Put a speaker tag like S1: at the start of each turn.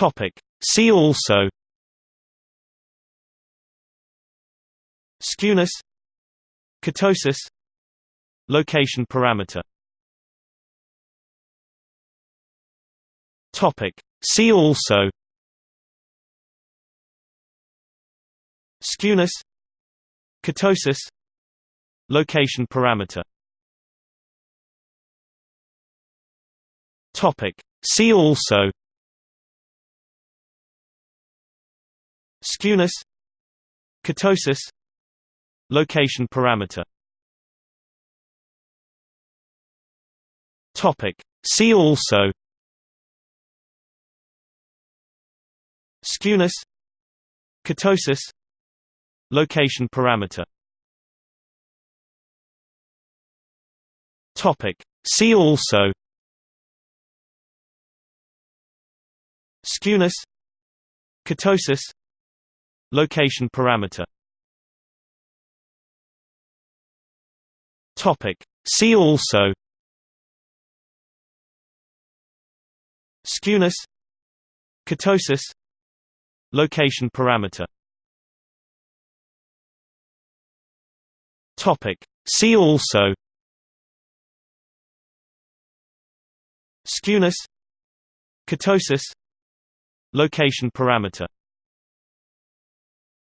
S1: Topic. See also Skewness Kurtosis Location parameter Topic. See also Skewness Kurtosis Location parameter Topic. See also Skewness Kurtosis Location parameter Topic. See also Skewness Kurtosis Location parameter Topic. See also Skewness Kurtosis Location parameter. Topic. See also. Skewness. Kurtosis Location parameter. Topic. See also. Skewness. Kurtosis Location parameter